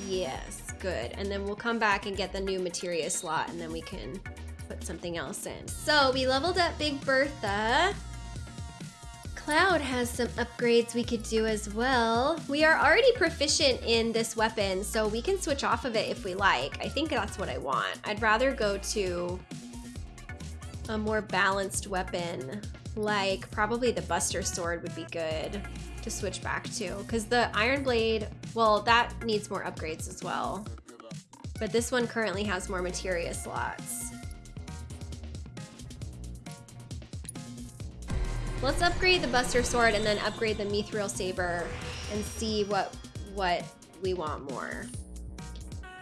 Yes, good. And then we'll come back and get the new materia slot and then we can put something else in. So we leveled up Big Bertha. Cloud has some upgrades we could do as well. We are already proficient in this weapon, so we can switch off of it if we like. I think that's what I want. I'd rather go to a more balanced weapon, like probably the Buster Sword would be good to switch back to because the Iron Blade, well, that needs more upgrades as well. But this one currently has more materia slots. Let's upgrade the Buster Sword and then upgrade the Mithril Saber and see what what we want more.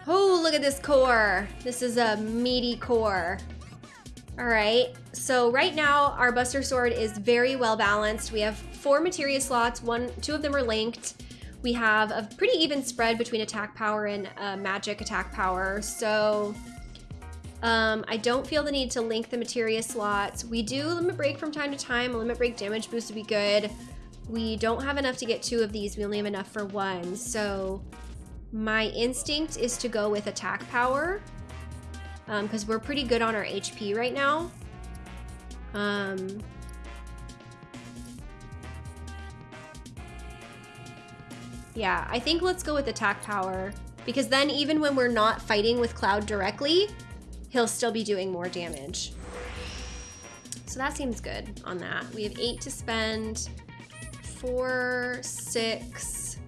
Oh, look at this core. This is a meaty core. All right, so right now our Buster Sword is very well balanced. We have four materia slots, one, two of them are linked. We have a pretty even spread between attack power and uh, magic attack power. So um, I don't feel the need to link the materia slots. We do limit break from time to time. A limit break damage boost would be good. We don't have enough to get two of these. We only have enough for one. So my instinct is to go with attack power because um, we're pretty good on our HP right now. Um, yeah, I think let's go with attack power because then even when we're not fighting with Cloud directly, he'll still be doing more damage. So that seems good on that. We have eight to spend, four, six,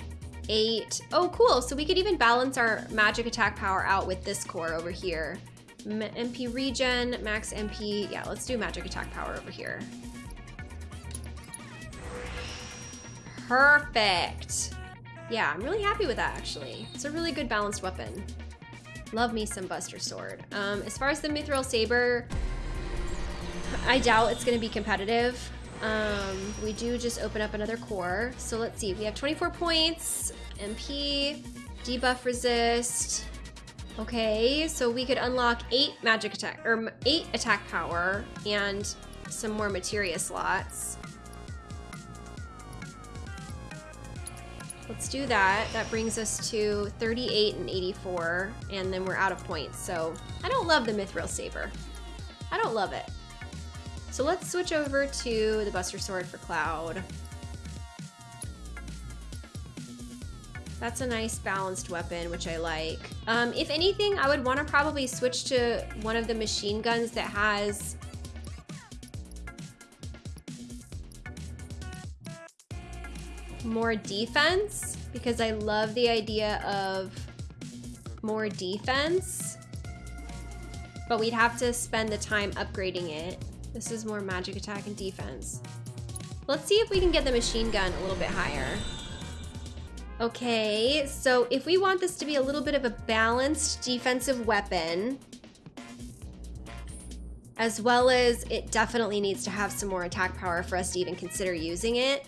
eight. Oh, cool. So we could even balance our magic attack power out with this core over here. MP regen, max MP. Yeah, let's do magic attack power over here. Perfect. Yeah, I'm really happy with that actually. It's a really good balanced weapon. Love me some Buster Sword. Um, as far as the Mithril Saber, I doubt it's gonna be competitive. Um, we do just open up another core. So let's see, we have 24 points, MP, debuff resist, Okay, so we could unlock eight magic attack, or eight attack power, and some more materia slots. Let's do that. That brings us to 38 and 84, and then we're out of points. So I don't love the Mithril Saber. I don't love it. So let's switch over to the Buster Sword for Cloud. That's a nice balanced weapon, which I like. Um, if anything, I would want to probably switch to one of the machine guns that has more defense because I love the idea of more defense. But we'd have to spend the time upgrading it. This is more magic attack and defense. Let's see if we can get the machine gun a little bit higher. Okay, so if we want this to be a little bit of a balanced defensive weapon, as well as it definitely needs to have some more attack power for us to even consider using it.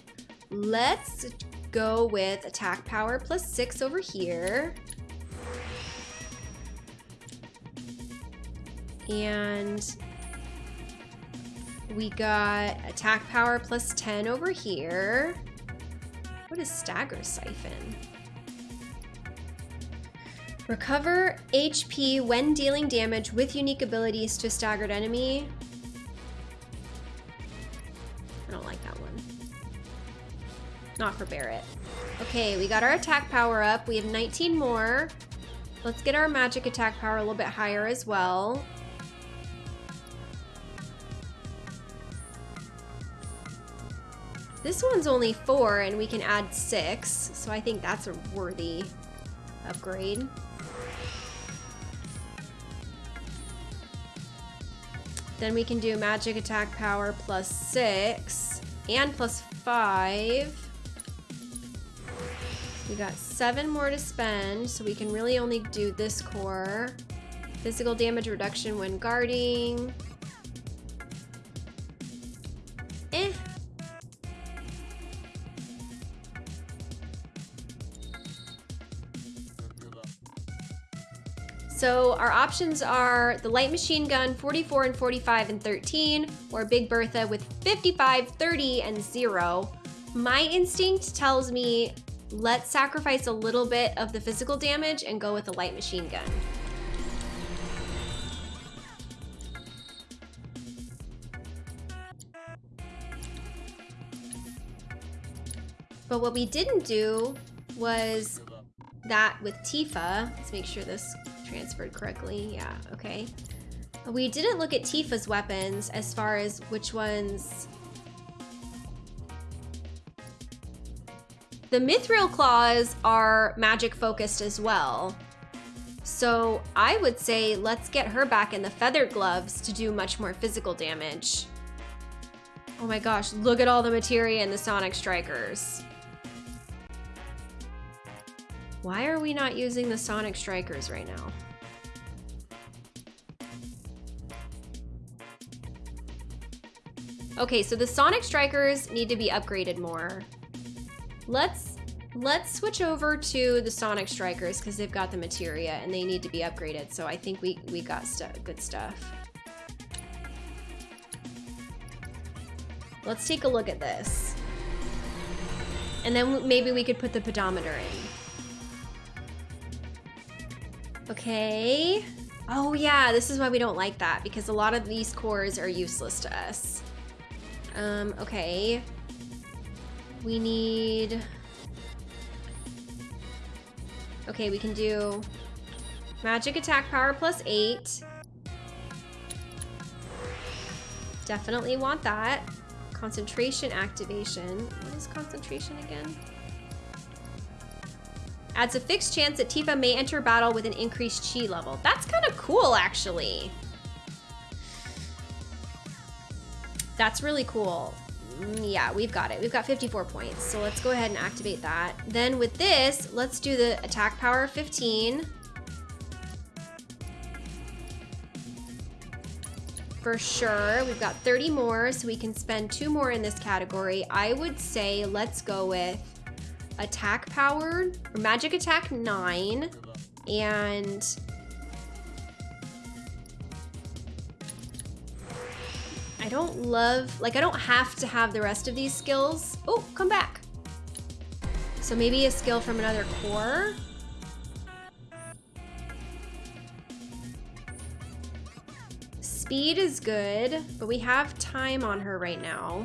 Let's go with attack power plus six over here. And we got attack power plus 10 over here. What is stagger siphon? Recover HP when dealing damage with unique abilities to a staggered enemy. I don't like that one. Not for Barret. Okay, we got our attack power up. We have 19 more. Let's get our magic attack power a little bit higher as well. This one's only four and we can add six, so I think that's a worthy upgrade. Then we can do magic attack power plus six and plus five. We got seven more to spend, so we can really only do this core. Physical damage reduction when guarding. Eh. So our options are the light machine gun 44 and 45 and 13 or Big Bertha with 55, 30 and 0. My instinct tells me let's sacrifice a little bit of the physical damage and go with the light machine gun. But what we didn't do was that with Tifa. Let's make sure this transferred correctly. Yeah, okay. We didn't look at Tifa's weapons as far as which ones... The Mithril Claws are magic focused as well. So I would say let's get her back in the Feather Gloves to do much more physical damage. Oh my gosh, look at all the materia in the Sonic Strikers. Why are we not using the Sonic Strikers right now? Okay, so the Sonic Strikers need to be upgraded more. Let's let's switch over to the Sonic Strikers because they've got the materia and they need to be upgraded. So I think we, we got stu good stuff. Let's take a look at this. And then maybe we could put the pedometer in. Okay. Oh yeah, this is why we don't like that because a lot of these cores are useless to us. Um, okay. We need... Okay, we can do magic attack power plus eight. Definitely want that. Concentration activation. What is concentration again? Adds a fixed chance that Tifa may enter battle with an increased chi level. That's kind of cool, actually. That's really cool. Mm, yeah, we've got it. We've got 54 points. So let's go ahead and activate that. Then with this, let's do the attack power 15. For sure. We've got 30 more, so we can spend two more in this category. I would say let's go with attack power, or magic attack 9, and don't love, like I don't have to have the rest of these skills. Oh, come back. So maybe a skill from another core. Speed is good, but we have time on her right now.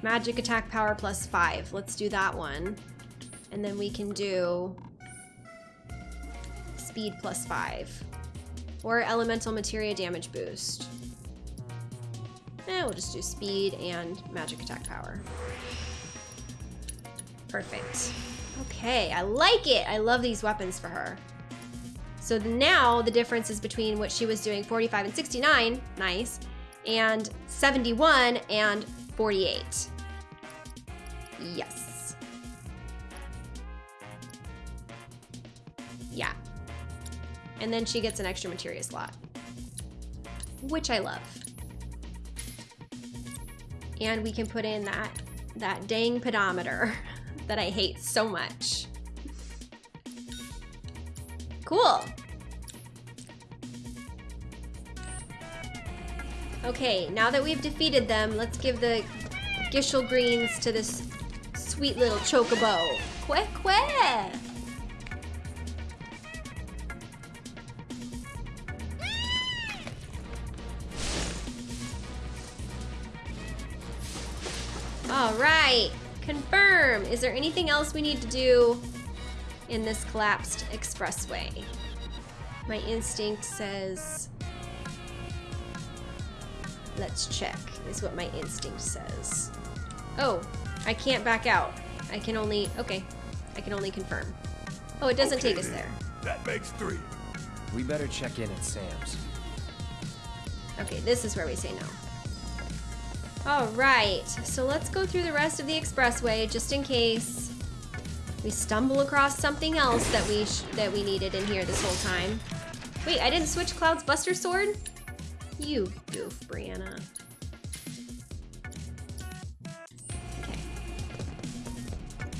Magic attack power plus five. Let's do that one. And then we can do speed plus five. Or elemental materia damage boost. Eh, we'll just do speed and magic attack power. Perfect. Okay, I like it. I love these weapons for her. So now the difference is between what she was doing 45 and 69, nice, and 71 and 48. Yes. Yeah. And then she gets an extra materia slot. which I love. And we can put in that, that dang pedometer that I hate so much. Cool. Okay, now that we've defeated them, let's give the Gysahl Greens to this sweet little chocobo. Que que! All right, confirm. Is there anything else we need to do in this collapsed expressway? My instinct says, let's check, is what my instinct says. Oh, I can't back out. I can only, okay, I can only confirm. Oh, it doesn't Okay take us there. That makes three. We better check in at Sam's. Okay, this is where we say no. All right, so let's go through the rest of the expressway just in case we stumble across something else that we sh that we needed in here this whole time. Wait, I didn't switch Cloud's Buster Sword? You goof, Brianna. Okay.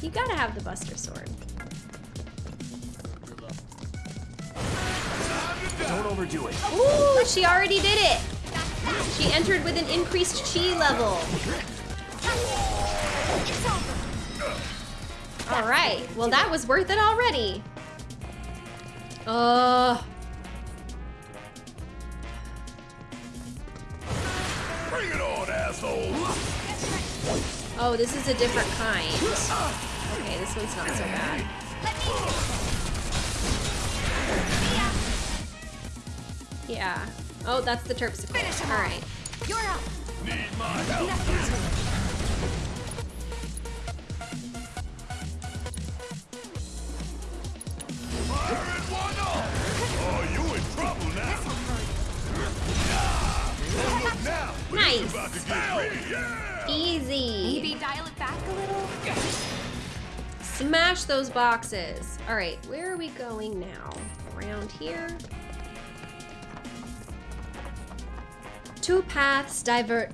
You gotta have the Buster Sword. Don't overdo it. Ooh, she already did it! She entered with an increased chi level. All right, well that was worth it already. Uh, Bring it on, asshole! oh, this is a different kind. Okay, this one's not so bad. Yeah. Oh, that's the Terpsichore. All right. You're up. Need my help. Fire one off! You in trouble now! Now! Nice. About to get ready, yeah! Easy. Maybe dial it back a little? Smash those boxes. All right, where are we going now? Around here? Two paths divert.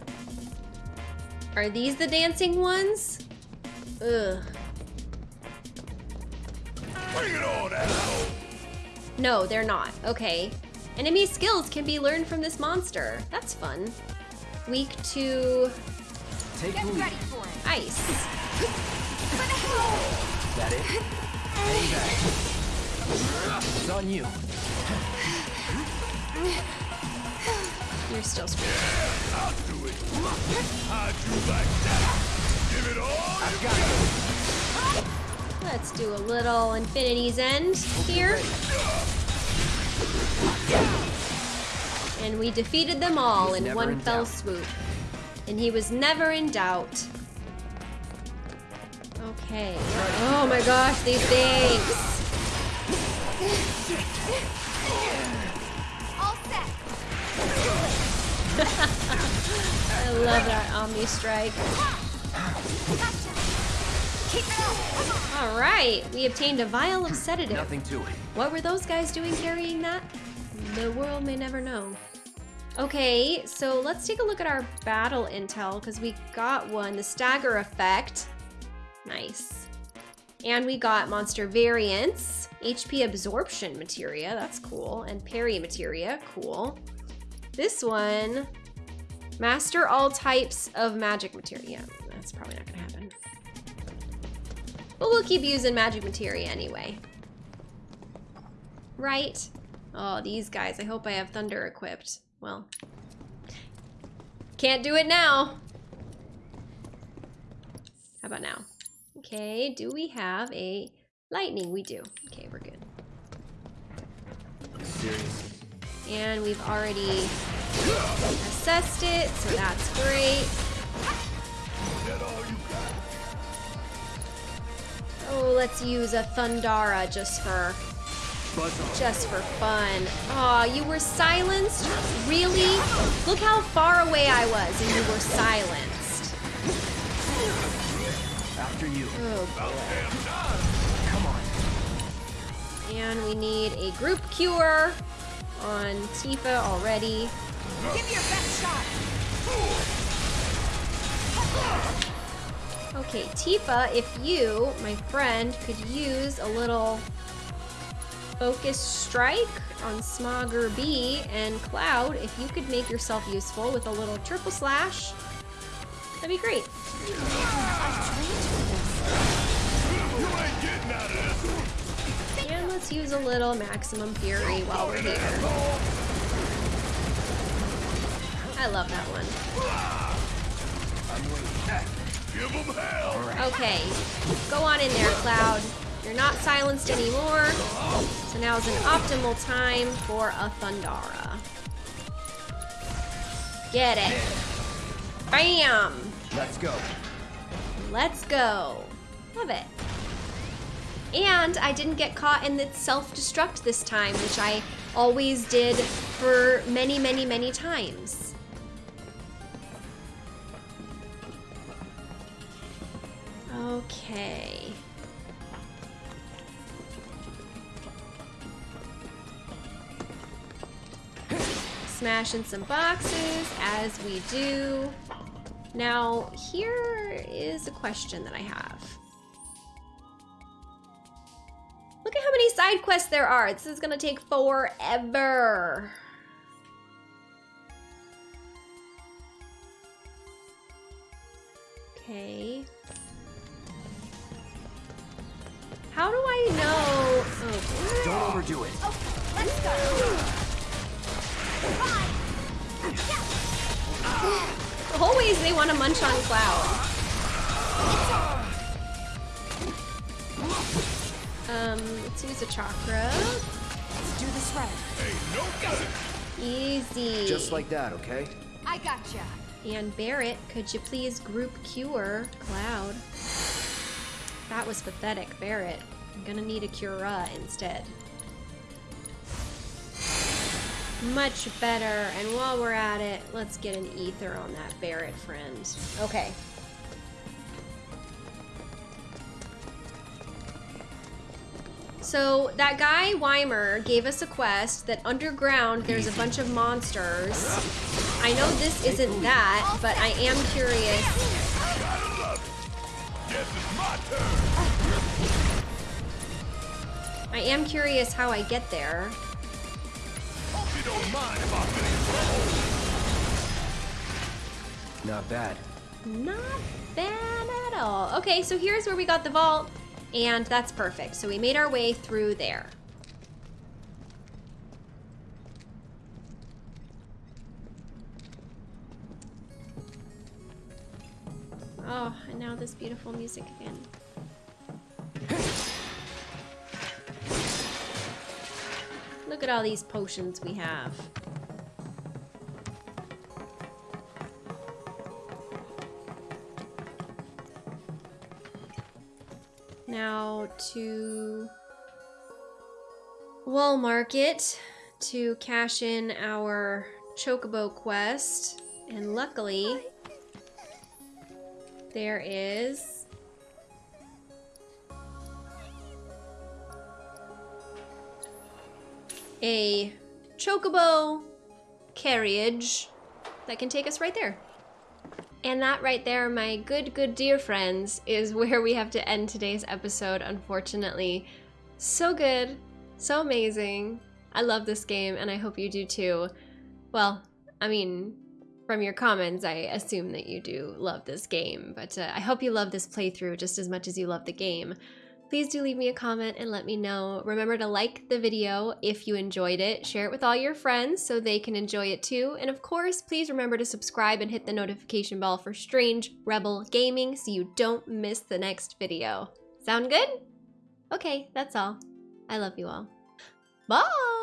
Are these the dancing ones? Ugh. Bring it on, asshole! No, they're not. Okay. Enemy skills can be learned from this monster. That's fun. Weak to Take Get the ready for it. ice. That it? Hang back. It's on you. You're still screwed. I'll do it! How'd you like that? Give it all I've got it. Let's do a little Infinity's End here. And we defeated them all in one in fell doubt. swoop. And he was never in doubt. Okay. Oh my gosh, these things. I love that Omni Strike. Gotcha. Keep it up. All right, we obtained a vial of sedative. Nothing to it. What were those guys doing carrying that? The world may never know. Okay, so let's take a look at our battle intel because we got one, the stagger effect. Nice. And we got monster variants, HP absorption materia, that's cool, and parry materia, cool. This one, master all types of magic materia. Yeah, that's probably not gonna happen. But we'll keep using magic materia anyway. Right? Oh, these guys. I hope I have thunder equipped. Well, can't do it now. How about now? Okay, do we have a lightning? We do. Okay, we're good. Seriously. And we've already assessed it, so that's great. Is that all you got? Oh, let's use a Thundara just for just for fun. Aw, you were silenced? Really? Look how far away I was and you were silenced. After you. Oh boy. Come on. And we need a group cure. On Tifa already. Give me your best shot. Okay, Tifa, if you, my friend, could use a little focus strike on Smogger B and Cloud, if you could make yourself useful with a little triple slash, that'd be great. Little maximum fury while we're here. I love that one. Give 'em hell! Okay, go on in there, Cloud. You're not silenced anymore, so now is an optimal time for a Thundara. Get it. Bam! Let's go. Let's go. Love it. And I didn't get caught in the self-destruct this time, which I always did for many, many, many times. Okay. Smashing some boxes as we do. Now, here is a question that I have. Look at how many side quests there are. This is gonna take forever. Okay. How do I know? Oh, Don't overdo it. Oh, let's go. always they want to munch on Cloud. Um, let's use a chakra. Let's do this right. Easy. Just like that, okay? I gotcha. And Barrett, could you please group cure Cloud? That was pathetic, Barrett. I'm gonna need a Cura instead. Much better. And while we're at it, let's get an ether on that Barrett friend. Okay. So that guy Wymer gave us a quest that underground there's a bunch of monsters. I know this isn't that, but I am curious. I am curious how I get there. Not bad. Not bad at all. Okay, so here's where we got the vault, and that's perfect. So we made our way through there. Oh, and now this beautiful music again. Look at all these potions we have. Now to Wall Market to cash in our Chocobo quest. And luckily, there is a Chocobo carriage that can take us right there. And that right there, my good, good dear friends, is where we have to end today's episode, unfortunately. So good, so amazing. I love this game, and I hope you do too. Well, I mean, from your comments, I assume that you do love this game, but uh, I hope you love this playthrough just as much as you love the game. Please do leave me a comment and let me know. Remember to like the video if you enjoyed it, share it with all your friends so they can enjoy it too, and of course, please remember to subscribe and hit the notification bell for Strange Rebel Gaming so you don't miss the next video. Sound good? Okay, that's all. I love you all. Bye!